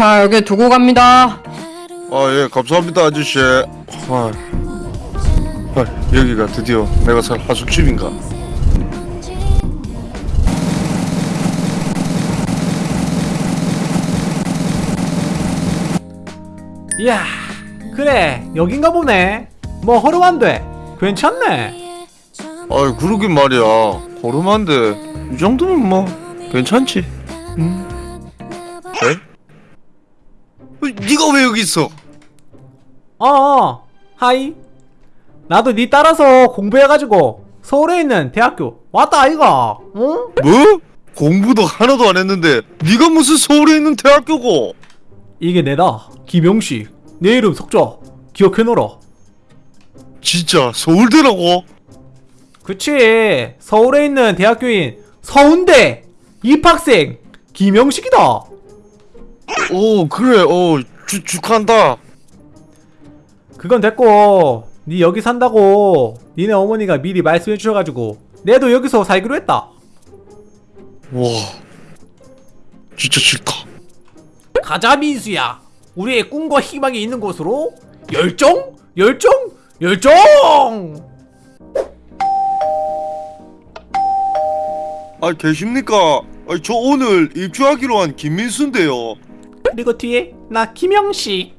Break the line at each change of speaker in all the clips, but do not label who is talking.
자 여기 두고 갑니다.
아예 감사합니다 아저씨. 아, 아 여기가 드디어 내가 살 하숙집인가
이야 그래 여긴가 보네 뭐 허름한데 괜찮네
아 그러긴 말이야 호름한데 이 정도면 뭐 괜찮지 음. 에? 어, 네가 왜 여기 있어?
어어 하이 나도 니 따라서 공부해가지고 서울에 있는 대학교 왔다 아이가 응?
뭐? 공부도 하나도 안 했는데 네가 무슨 서울에 있는 대학교고
이게 내다. 김용식 내 이름 석자 기억해놓으라
진짜 서울대라고?
그치. 서울에 있는 대학교인 서운대. 입학생 김용식이다.
오 그래. 어 주, 축한다.
그건 됐고 니 여기 산다고 니네 어머니가 미리 말씀해 주셔가지고 내도 여기서 살기로 했다.
와. 진짜 싫다
가자 민수야 우리의 꿈과 희망이 있는 곳으로 열정 열정 열정
아 계십니까? 아, 저 오늘 입주하기로 한 김민수인데요
그리고 뒤에 나 김영식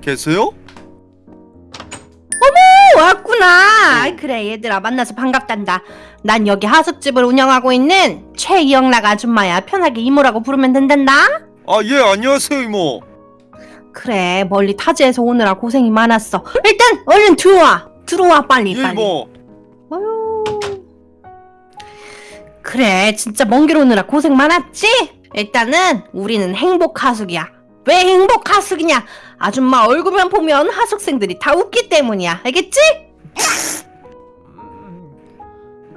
계세요?
왔구나. 아이, 그래 얘들아 만나서 반갑단다. 난 여기 하숙집을 운영하고 있는 최이영락 아줌마야. 편하게 이모라고 부르면 된단다.
아 예 안녕하세요 이모
그래 멀리 타지에서 오느라 고생이 많았어. 일단 얼른 들어와. 들어와 빨리
예
빨리.
이모
어휴. 그래 진짜 먼 길 오느라 고생 많았지? 일단은 우리는 행복 하숙이야. 왜 행복 하숙이냐? 아줌마 얼굴만 보면 하숙생들이 다 웃기 때문이야. 알겠지?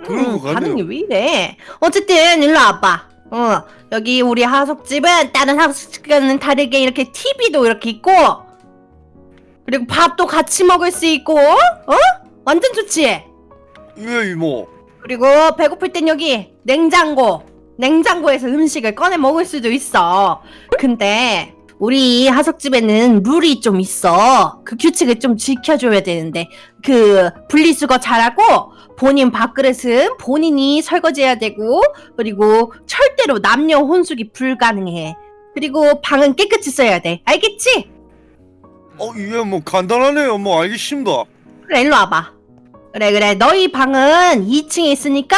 거 같네요
반응이 왜 이래? 어쨌든 일로 와봐. 어 여기 우리 하숙집은 다른 하숙집과는 다르게 이렇게 TV도 이렇게 있고 그리고 밥도 같이 먹을 수 있고 어? 완전 좋지?
예 이모
그리고 배고플 땐 여기 냉장고 냉장고에서 음식을 꺼내 먹을 수도 있어 근데 우리 하숙집에는 룰이 좀 있어. 그 규칙을 좀 지켜줘야 되는데. 그 분리수거 잘하고 본인 밥그릇은 본인이 설거지해야 되고 그리고 절대로 남녀 혼숙이 불가능해. 그리고 방은 깨끗이 써야 돼. 알겠지?
어예뭐 간단하네요. 뭐 알겠습니다.
그래 일로 와봐. 그래 그래. 너희 방은 2층에 있으니까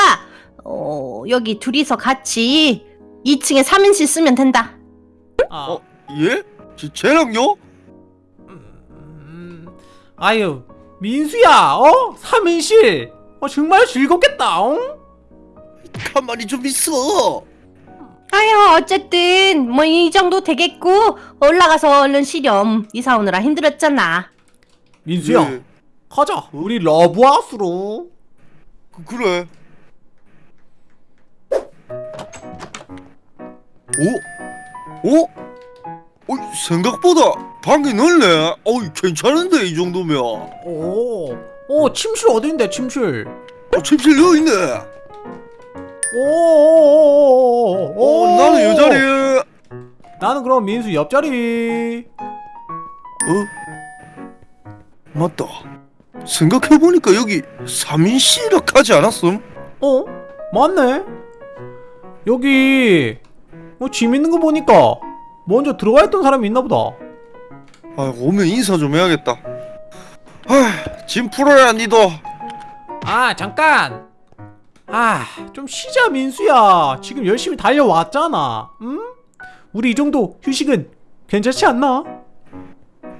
어 여기 둘이서 같이 2층에 3인실 쓰면 된다.
아,
어? 예? 제, 쟤랑요?
음, 아유 민수야 어? 3인실 어 정말 즐겁겠다 어?
가만히 좀 있어
아유 어쨌든 뭐 이 정도 되겠고 올라가서 얼른 쉬렴 이사 오느라 힘들었잖아
민수야
예,
가자 우리 러브하우스로
그, 그래 오? 오? 어, 생각보다 방이 넓네. 어 괜찮은데 이 정도면.
오, 오 침실 어딘데 침실?
어 침실 여기 있네.
오오오오오
어 나는 이 자리에.
나는 그럼 민수 옆자리.
어? 맞다. 생각해보니까 여기 3인실이라 하지 않았음?
어? 맞네. 여기 뭐짐 있는 거 보니까 먼저 들어가 있던 사람이 있나 보다.
아 오면 인사 좀 해야겠다. 아 짐 풀어야 니도.
아 잠깐! 아 좀 쉬자 민수야. 지금 열심히 달려왔잖아. 응? 우리 이 정도 휴식은 괜찮지 않나?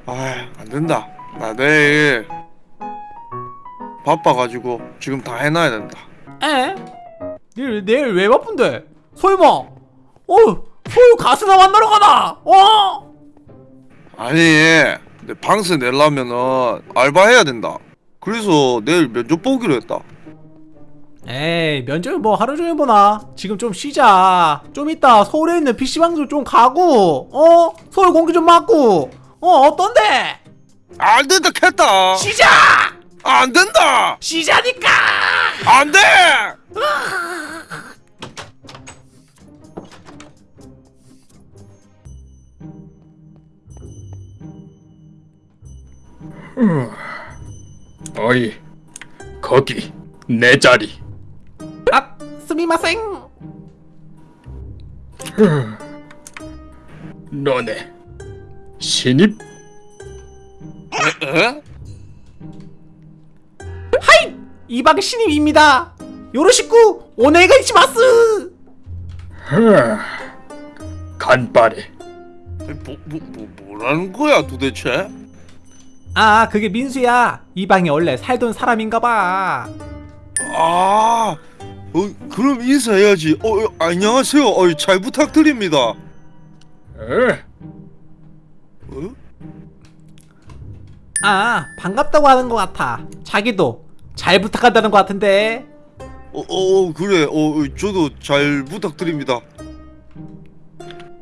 아 안된다. 나 내일 바빠가지고 지금 다 해놔야 된다.
에? 내일, 내일 왜 바쁜데? 설마! 어 서울 가수나 만나러 가나? 어?
아니 내 방세 내려면은 알바해야 된다 그래서 내일 면접 보기로 했다
에이 면접을 뭐 하루 종일 보나 지금 좀 쉬자 좀 이따 서울에 있는 PC방도 좀 가고 어? 서울 공기 좀 맞고 어 어떤데?
안 된다 캤다
쉬자!
안 된다
쉬자니까!
안 돼
어이 거기 내 자리.
아 스미마생.
너네 신입?
에?
이방 신임입니다. 요로시쿠 오네가 이치마스!
흠, 간발에
뭐, 뭐, 뭐, 뭐라는 거야 도대체?
아 그게 민수야 이방에 원래 살던 사람인가봐
아, 어, 그럼 인사해야지. 어, 어, 안녕하세요. 어, 잘 부탁드립니다.
에,
어?
아 반갑다고 하는 것 같아 자기도 잘 부탁한다는 것 같은데
어, 어, 그래. 어, 저도 잘 부탁드립니다.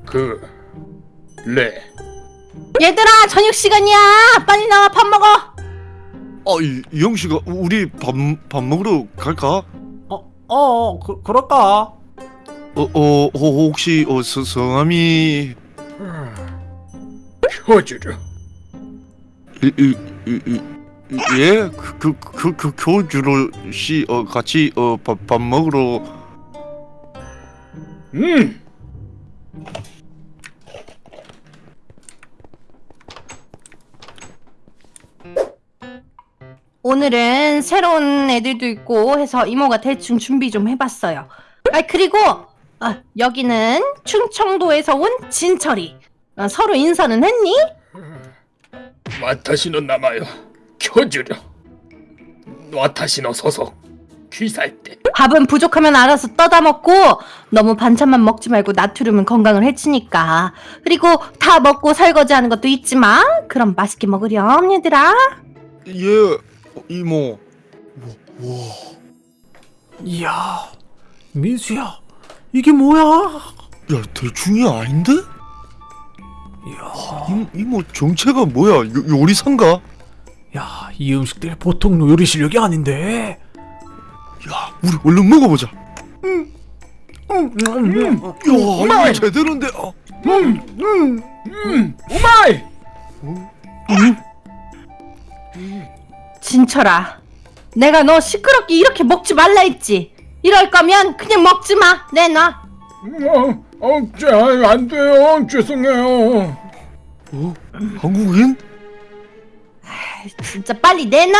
그레
얘들아 저녁 시간이야. 빨리 나와 밥 먹어.
아, 이, 이영 씨가 우리 밥, 밥 먹으러 갈까?
어, 어 그, 그럴까?
어, 어, 어 혹시 어, 서, 성함이?
효주르
이, 이, 이, 이, 이- 예? 그, 그, 그, 그 교주로 씨 어, 같이 어, 밥, 밥 먹으러.
음
오늘은 새로운 애들도 있고 해서 이모가 대충 준비 좀 해봤어요. 아 그리고 아, 여기는 충청도에서 온 진철이. 아, 서로 인사는 했니?
와타시노 남아요 효주르 와타시노 소속 귀살대
밥은 부족하면 알아서 떠다 먹고 너무 반찬만 먹지 말고 나트륨은 건강을 해치니까. 그리고 다 먹고 설거지하는 것도 잊지 마. 그럼 맛있게 먹으렴 얘들아.
예 어, 이모 와, 와.
이야 민수야 이게 뭐야
야 대충이 아닌데?
이야
이, 이모 정체가 뭐야 요, 요리사인가?
야, 이 음식들 보통 요리 실력이 아닌데.
야 우리 얼른 먹어보자
음, 음, 음.
야 이거 제대로인데 어.
음 오마이
진철아, 내가 너 시끄럽게 이렇게 먹지 말라 했지. 이럴 거면 그냥 먹지 마. 내놔.
어, 어, 자, 안 돼요 죄송해요
어? 한국인?
진짜 빨리 내놔.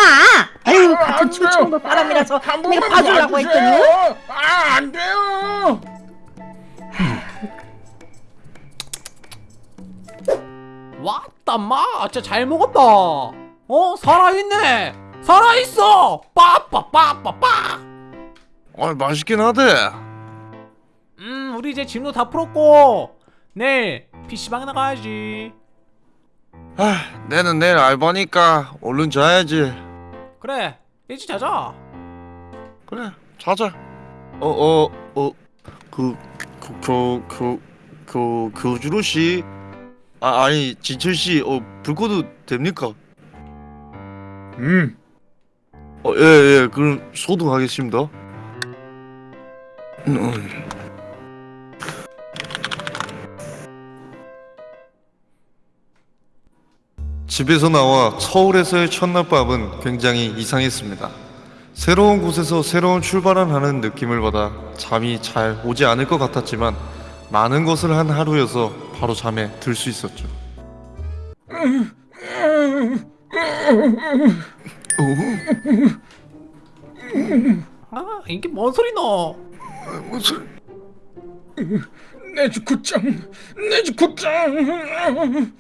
아유, 같은
안 돼요.
충청도 사람이라서
한
내가 봐주려고. 했더니.
아, 안 돼요.
왔다 마, 진짜 잘 먹었다. 어, 살아있네. 살아있어. 빠빠빠빠빠.
아 맛있긴 하대
음, 우리 이제 짐도 다 풀었고 내일 PC방 나가야지.
아 내는 내일 알바니까 얼른 자야지
그래, 일찍 자자.
그래 자자 어, 어어어그 교교교 교 교주로 씨 아, 아니 진철 씨 어 불 꺼도 됩니까?
음,
어, 예, 예, 그럼 소독하겠습니다. 음. 집에서 나와 서울에서의 첫날 밤은 굉장히 이상했습니다. 새로운 곳에서 새로운 출발을 하는 느낌을 받아 잠이 잘 오지 않을 것 같았지만 많은 것을 한 하루여서 바로 잠에 들 수 있었죠.
아, 이게 뭔 소리 너?
무슨
내 주쿠짱, 내 주쿠짱.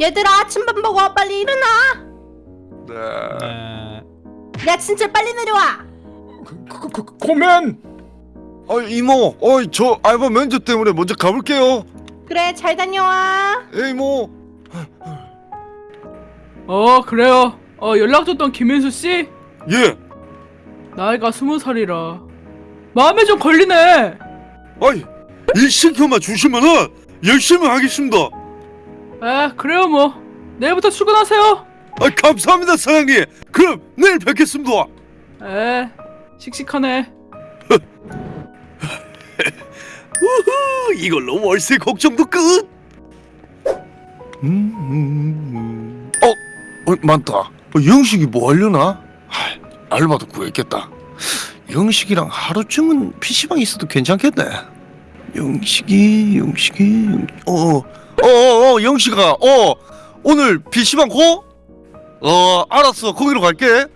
얘들아, 아침밥 먹어. 빨리 일어나.
네.
에...
야, 진철 빨리 내려와.
그, 그, 그, 고면.
어 이모, 어저 알바 면접 때문에 먼저 가볼게요.
그래, 잘 다녀와.
예 이모.
어 그래요
어 연락 줬던 김민수 씨
예.
나이가 스무 살이라 마음에 좀 걸리네.
아이 일 시켜만 주시면은 열심히 하겠습니다.
에 그래요 뭐 내일부터 출근하세요.
아 감사합니다 사장님. 그럼 내일 뵙겠습니다.
에 씩씩하네.
우후 이걸로 월세 걱정도 끝.
음, 음, 음. 어, 어 맞다. 어, 영식이 뭐 하려나? 하, 알바도 구했겠다. 영식이랑 하루쯤은 PC방에 있어도 괜찮겠네. 영식이, 영식이, 영... 어, 어, 어, 어, 영식아, 어, 오늘 PC방 go? 어, 알았어. 거기로 갈게.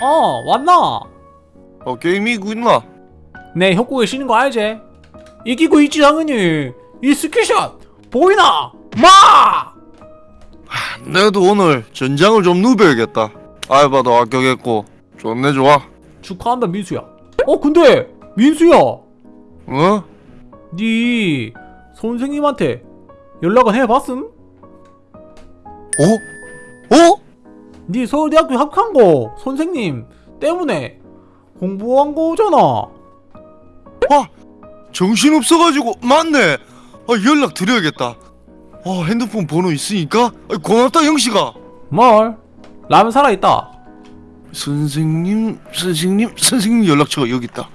어 왔나?
어, 게임 이기고 있나?
내 협곡의 신인 거 알지? 이기고 있지 당연히 이 skill shot 보이나? 마!
내도 오늘 전장을 좀 누벼야겠다. 알바도 합격했고, 좋네, 좋아.
축하한다 민수야 어 근데 민수야
어?
네 선생님한테 연락은 해봤음?
어? 어?
네 서울대학교 합격한 거 선생님 때문에 공부한 거잖아
아, 정신 없어가지고 맞네. 아, 연락 드려야겠다. 아, 핸드폰 번호 있으니까 아, 고맙다 영식아.
뭘? 라면 살아있다
선생님, 선생님, 선생님 연락처가 여기 있다.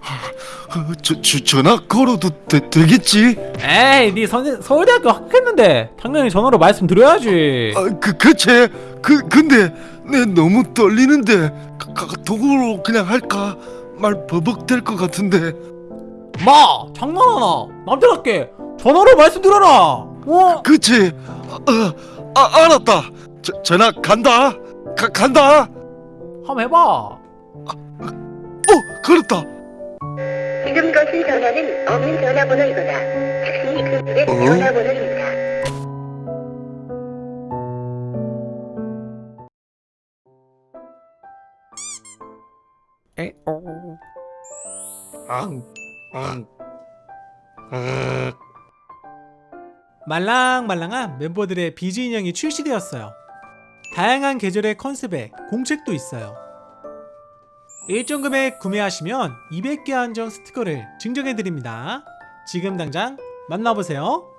아, 어, 저, 저 전화 걸어도 되, 되겠지?
에이 네 선생 서울대학교 합격했는데 당연히 전화로 말씀드려야지
아, 그 그치. 그 근데 내 너무 떨리는데 가, 가, 도구로 그냥 할까? 말 버벅될 것 같은데.
마! 장난하나 남자답게 전화로 말씀드려라 어?
그치? 아, 어, 아 알았다. 저, 전화 간다. 가, 간다.
한번 해봐
어, 그렇다.
지금 거신 전화는 없는 전화번호이거나 즉시 금액
어?
전화번호입니다.
앙, 앙, 아,
말랑말랑한 멤버들의 비즈 인형이 출시되었어요. 다양한 계절의 컨셉에 공책도 있어요. 일정 금액 구매하시면 200개 한정 스티커를 증정해드립니다. 지금 당장 만나보세요.